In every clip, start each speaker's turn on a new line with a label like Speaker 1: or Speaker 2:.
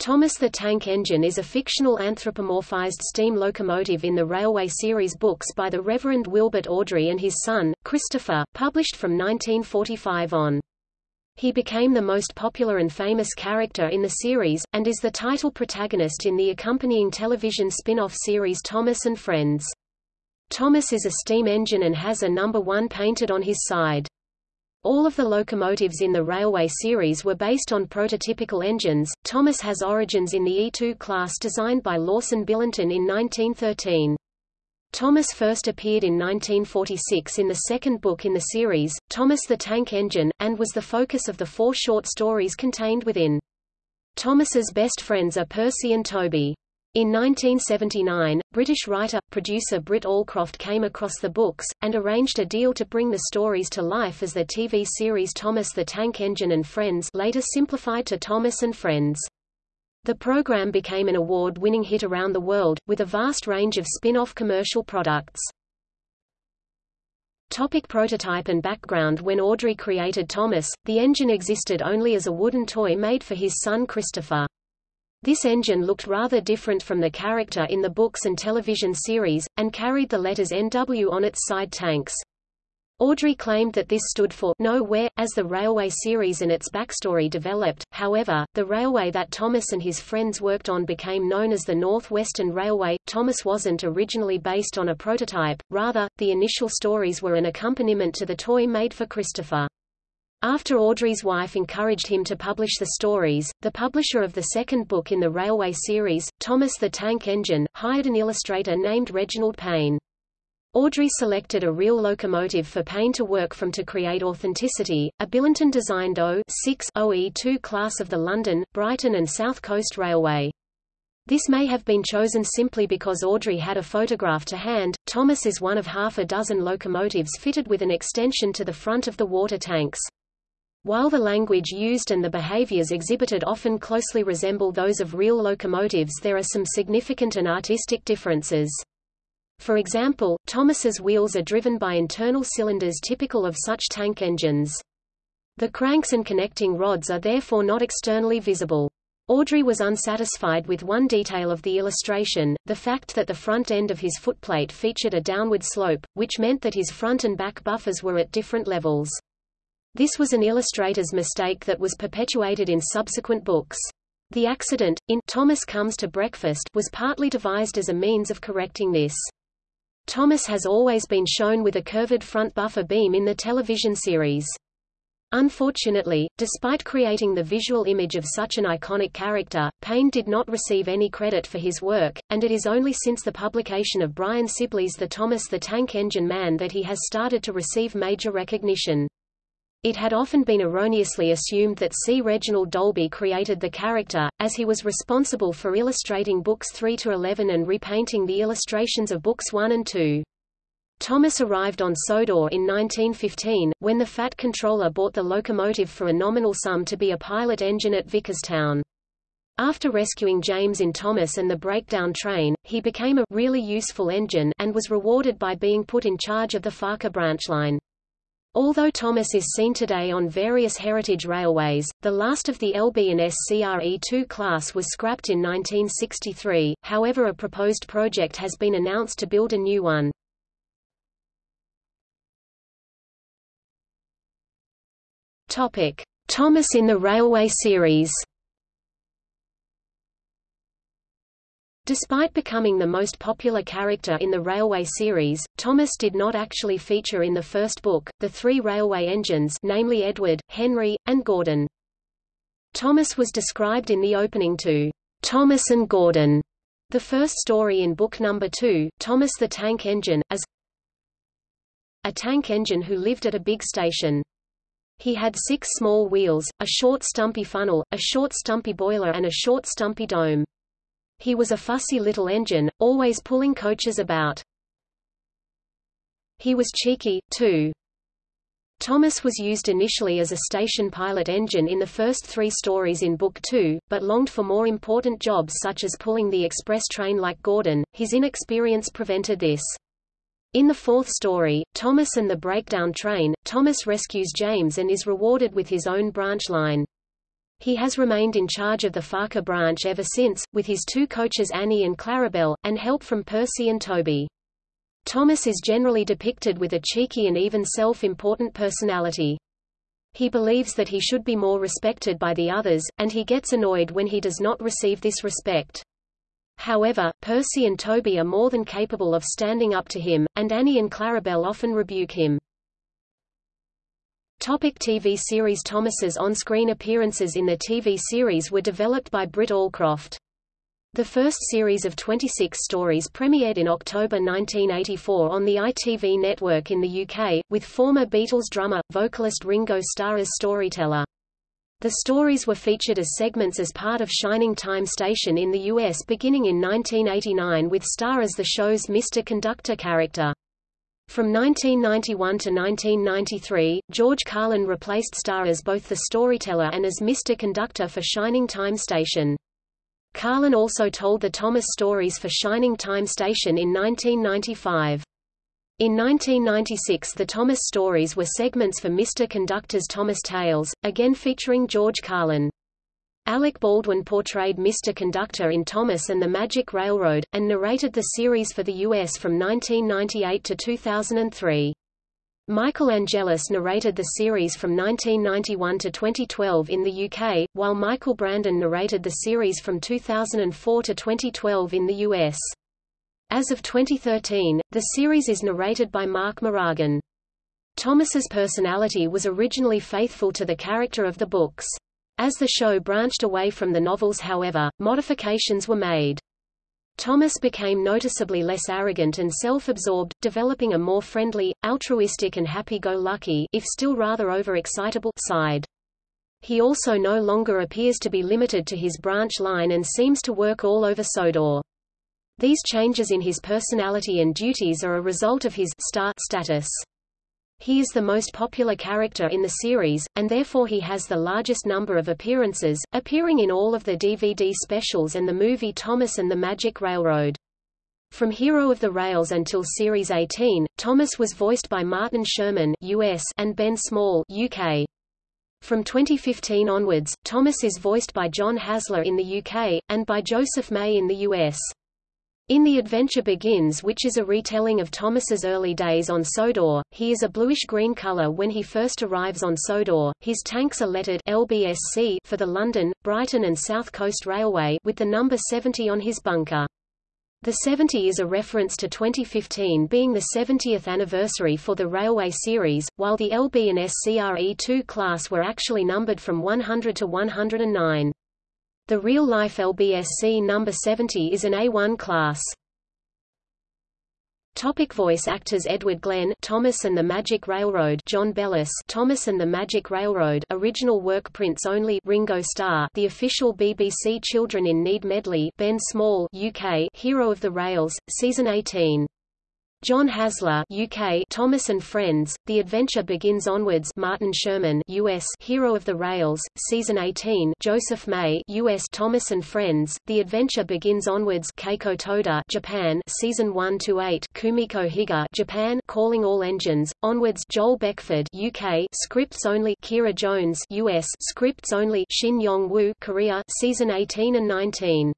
Speaker 1: Thomas the Tank Engine is a fictional anthropomorphized steam locomotive in the Railway series books by the Reverend Wilbert Awdry and his son, Christopher, published from 1945 on. He became the most popular and famous character in the series, and is the title protagonist in the accompanying television spin-off series Thomas and Friends. Thomas is a steam engine and has a number 1 painted on his side. All of the locomotives in the Railway series were based on prototypical engines. Thomas has origins in the E2 class designed by Lawson Billington in 1913. Thomas first appeared in 1946 in the second book in the series, Thomas the Tank Engine, and was the focus of the four short stories contained within. Thomas's best friends are Percy and Toby. In 1979, British writer-producer Britt Allcroft came across the books, and arranged a deal to bring the stories to life as the TV series Thomas the Tank Engine and Friends later simplified to Thomas and Friends. The program became an award-winning hit around the world, with a vast range of spin-off commercial products. Topic prototype and background When Awdry created Thomas, the engine existed only as a wooden toy made for his son Christopher. This engine looked rather different from the character in the books and television series, and carried the letters NW on its side tanks. Awdry claimed that this stood for nowhere, as the railway series and its backstory developed. However, the railway that Thomas and his friends worked on became known as the Northwestern Railway. Thomas wasn't originally based on a prototype, rather, the initial stories were an accompaniment to the toy made for Christopher. After Awdry's wife encouraged him to publish the stories, the publisher of the second book in the Railway series, Thomas the Tank Engine, hired an illustrator named Reginald Payne. Awdry selected a real locomotive for Payne to work from to create authenticity, a Billington-designed O6 OE2 class of the London, Brighton and South Coast Railway. This may have been chosen simply because Awdry had a photograph to hand. Thomas is one of half a dozen locomotives fitted with an extension to the front of the water tanks. While the language used and the behaviors exhibited often closely resemble those of real locomotives there are some significant and artistic differences. For example, Thomas's wheels are driven by internal cylinders typical of such tank engines. The cranks and connecting rods are therefore not externally visible. Awdry was unsatisfied with one detail of the illustration, the fact that the front end of his footplate featured a downward slope, which meant that his front and back buffers were at different levels. This was an illustrator's mistake that was perpetuated in subsequent books. The accident, in Thomas Comes to Breakfast, was partly devised as a means of correcting this. Thomas has always been shown with a curved front buffer beam in the television series. Unfortunately, despite creating the visual image of such an iconic character, Payne did not receive any credit for his work, and it is only since the publication of Brian Sibley's The Thomas the Tank Engine Man that he has started to receive major recognition. It had often been erroneously assumed that C. Reginald Dolby created the character, as he was responsible for illustrating books 3 to 11 and repainting the illustrations of books 1 and 2. Thomas arrived on Sodor in 1915, when the Fat Controller bought the locomotive for a nominal sum to be a pilot engine at Vickerstown. After rescuing James in Thomas and the breakdown train, he became a really useful engine and was rewarded by being put in charge of the Ffarquhar branch line. Although Thomas is seen today on various heritage railways, the last of the LB and SCRE2 class was scrapped in 1963, however a proposed project has been announced to build a new one. Thomas in the Railway series Despite becoming the most popular character in the Railway series, Thomas did not actually feature in the first book, the three railway engines namely Edward, Henry, and Gordon. Thomas was described in the opening to Thomas and Gordon, the first story in book number two, Thomas the Tank Engine, as a tank engine who lived at a big station. He had six small wheels, a short stumpy funnel, a short stumpy boiler and a short stumpy dome. He was a fussy little engine, always pulling coaches about. He was cheeky, too. Thomas was used initially as a station pilot engine in the first three stories in Book Two, but longed for more important jobs such as pulling the express train like Gordon. His inexperience prevented this. In the fourth story, Thomas and the Breakdown Train, Thomas rescues James and is rewarded with his own branch line. He has remained in charge of the Ffarquhar branch ever since, with his two coaches Annie and Clarabelle, and help from Percy and Toby. Thomas is generally depicted with a cheeky and even self-important personality. He believes that he should be more respected by the others, and he gets annoyed when he does not receive this respect. However, Percy and Toby are more than capable of standing up to him, and Annie and Clarabelle often rebuke him. Topic TV series Thomas's on-screen appearances in the TV series were developed by Britt Allcroft. The first series of 26 stories premiered in October 1984 on the ITV network in the UK, with former Beatles drummer, vocalist Ringo Starr as storyteller. The stories were featured as segments as part of Shining Time Station in the US beginning in 1989 with Starr as the show's Mr. Conductor character. From 1991 to 1993, George Carlin replaced Starr as both the storyteller and as Mr. Conductor for Shining Time Station. Carlin also told the Thomas stories for Shining Time Station in 1995. In 1996 the Thomas stories were segments for Mr. Conductor's Thomas Tales, again featuring George Carlin. Alec Baldwin portrayed Mr. Conductor in Thomas and the Magic Railroad, and narrated the series for the U.S. from 1998 to 2003. Michael Angelis narrated the series from 1991 to 2012 in the UK, while Michael Brandon narrated the series from 2004 to 2012 in the US. As of 2013, the series is narrated by Mark Moraghan. Thomas's personality was originally faithful to the character of the books. As the show branched away from the novels however, modifications were made. Thomas became noticeably less arrogant and self-absorbed, developing a more friendly, altruistic and happy-go-lucky if still rather overexcitable side. He also no longer appears to be limited to his branch line and seems to work all over Sodor. These changes in his personality and duties are a result of his star status. He is the most popular character in the series, and therefore he has the largest number of appearances, appearing in all of the DVD specials and the movie Thomas and the Magic Railroad. From Hero of the Rails until Series 18, Thomas was voiced by Martin Sherman US and Ben Small UK. From 2015 onwards, Thomas is voiced by John Hasler in the UK, and by Joseph May in the US. In The Adventure Begins which is a retelling of Thomas's early days on Sodor, he is a bluish-green color when he first arrives on Sodor. His tanks are lettered LBSC for the London, Brighton and South Coast Railway with the number 70 on his bunker. The 70 is a reference to 2015 being the 70th anniversary for the railway series, while the LB and SCRE2 class were actually numbered from 100 to 109. The real-life LBSC number 70 is an A1 class. Topic voice actors Edward Glen Thomas and the Magic Railroad John Bellis Thomas and the Magic Railroad original work prints only Ringo Starr The official BBC Children in Need medley Ben Small UK Hero of the Rails season 18 John Hasler UK Thomas and Friends The Adventure Begins Onwards Martin Sherman US Hero of the Rails Season 18 Joseph May US Thomas and Friends The Adventure Begins Onwards Keiko Toda Japan Season 1 to 8 Kumiko Higa Japan Calling All Engines Onwards Joel Beckford UK Scripts Only Kira Jones US Scripts Only Shin Yong Woo Korea Season 18 and 19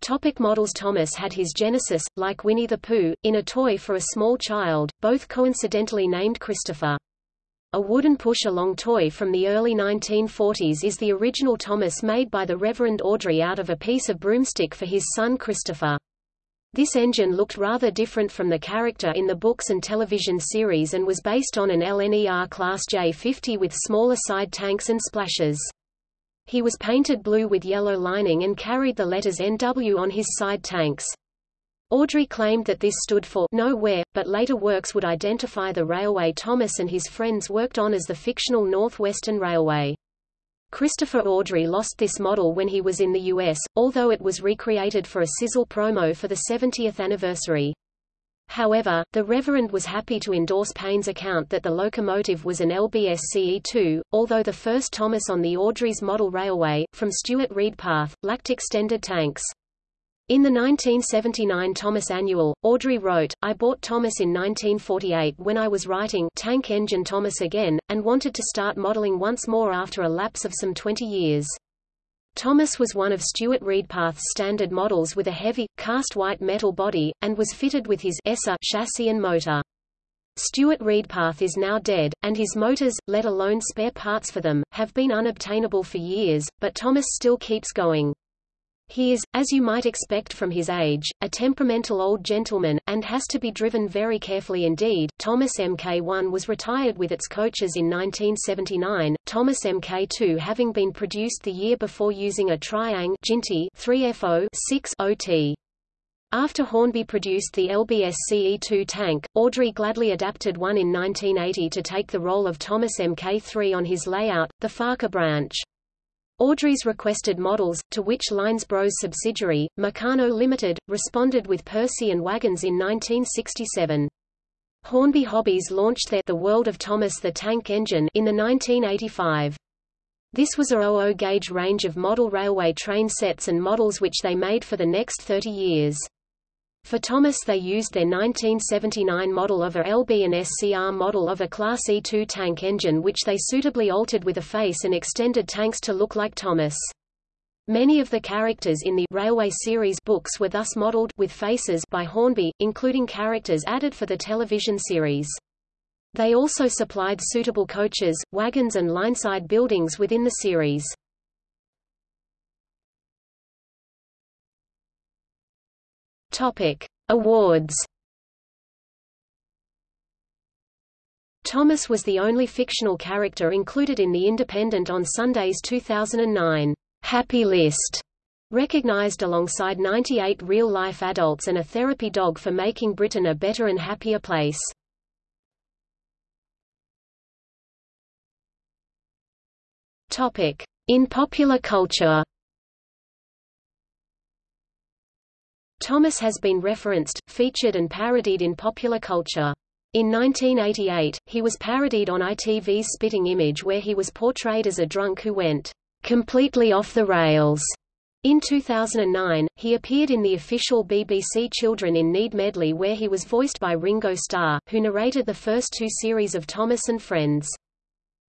Speaker 1: Topic models Thomas had his genesis, like Winnie the Pooh, in a toy for a small child, both coincidentally named Christopher. A wooden push-along toy from the early 1940s is the original Thomas made by the Reverend Awdry out of a piece of broomstick for his son Christopher. This engine looked rather different from the character in the books and television series and was based on an LNER Class J50 with smaller side tanks and splashes. He was painted blue with yellow lining and carried the letters NW on his side tanks. Awdry claimed that this stood for nowhere, but later works would identify the railway Thomas and his friends worked on as the fictional Northwestern Railway. Christopher Awdry lost this model when he was in the U.S., although it was recreated for a sizzle promo for the 70th anniversary. However, the Reverend was happy to endorse Payne's account that the locomotive was an LBSCE2, although the first Thomas on the Awdry's model railway, from Stuart Reidpath, lacked extended tanks. In the 1979 Thomas Annual, Awdry wrote, I bought Thomas in 1948 when I was writing Tank Engine Thomas again, and wanted to start modeling once more after a lapse of some 20 years. Thomas was one of Stuart Reidpath's standard models with a heavy, cast white metal body, and was fitted with his ESSA chassis and motor. Stuart Reidpath is now dead, and his motors, let alone spare parts for them, have been unobtainable for years, but Thomas still keeps going. He is, as you might expect from his age, a temperamental old gentleman, and has to be driven very carefully indeed. Thomas Mk1 was retired with its coaches in 1979, Thomas Mk2 having been produced the year before using a Triang 3FO 6 OT. After Hornby produced the LBS CE2 tank, Awdry gladly adapted one in 1980 to take the role of Thomas Mk3 on his layout, the Ffarquhar branch. Awdry's requested models, to which Lines Bros subsidiary, Meccano Limited, responded with Percy and wagons in 1967. Hornby Hobbies launched their The World of Thomas the Tank Engine in the 1985. This was a 00 gauge range of model railway train sets and models which they made for the next 30 years. For Thomas they used their 1979 model of a LB and SCR model of a Class E2 tank engine which they suitably altered with a face and extended tanks to look like Thomas. Many of the characters in the Railway series books were thus modeled with faces by Hornby, including characters added for the television series. They also supplied suitable coaches, wagons and lineside buildings within the series. Topic: Awards. Thomas was the only fictional character included in The Independent on Sunday's 2009 Happy List, recognized alongside 98 real-life adults and a therapy dog for making Britain a better and happier place. Topic: In popular culture. Thomas has been referenced, featured and parodied in popular culture. In 1988, he was parodied on ITV's Spitting Image where he was portrayed as a drunk who went completely off the rails. In 2009, he appeared in the official BBC Children in Need medley where he was voiced by Ringo Starr, who narrated the first two series of Thomas and Friends.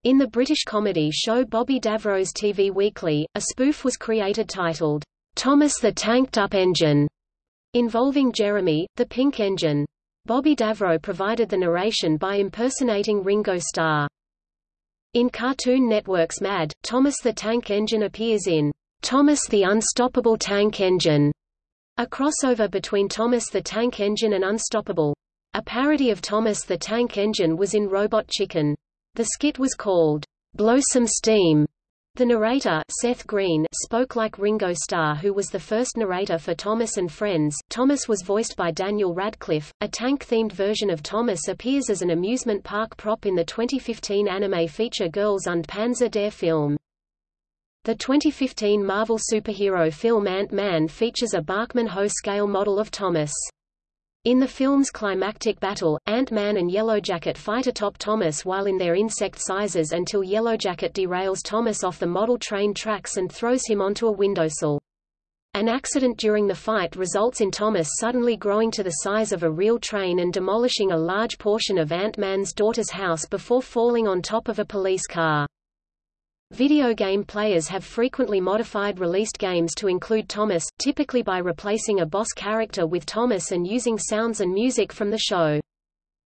Speaker 1: In the British comedy show Bobby Davro's TV Weekly, a spoof was created titled, Thomas the Tanked Up Engine, involving Jeremy, the Pink Engine. Bobby Davro provided the narration by impersonating Ringo Starr. In Cartoon Network's Mad, Thomas the Tank Engine appears in Thomas the Unstoppable Tank Engine, a crossover between Thomas the Tank Engine and Unstoppable. A parody of Thomas the Tank Engine was in Robot Chicken. The skit was called Blow Some Steam the narrator, Seth Green, spoke like Ringo Starr who was the first narrator for Thomas and Friends. Thomas was voiced by Daniel Radcliffe. A tank-themed version of Thomas appears as an amusement park prop in the 2015 anime feature Girls und Panzer der Film. The 2015 Marvel superhero film Ant-Man features a Bachmann-Hoo scale model of Thomas. In the film's climactic battle, Ant-Man and Yellowjacket fight atop Thomas while in their insect sizes until Yellowjacket derails Thomas off the model train tracks and throws him onto a windowsill. An accident during the fight results in Thomas suddenly growing to the size of a real train and demolishing a large portion of Ant-Man's daughter's house before falling on top of a police car. Video game players have frequently modified released games to include Thomas, typically by replacing a boss character with Thomas and using sounds and music from the show.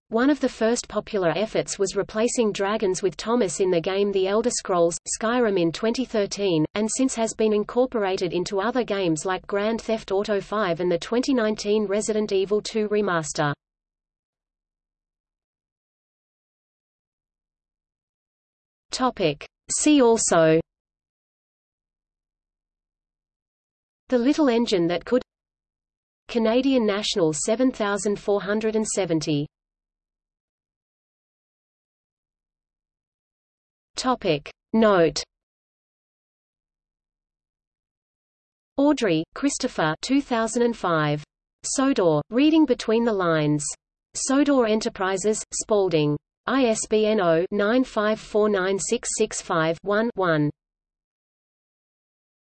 Speaker 1: One of the first popular efforts was replacing dragons with Thomas in the game The Elder Scrolls, Skyrim in 2013, and since has been incorporated into other games like Grand Theft Auto V and the 2019 Resident Evil 2 remaster. Topic. See also The little engine that could Canadian National 7470 Topic Note Awdry, Christopher 2005. Sodor, Reading Between the Lines. Sodor Enterprises, Spalding. ISBN 0-95496665-1-1.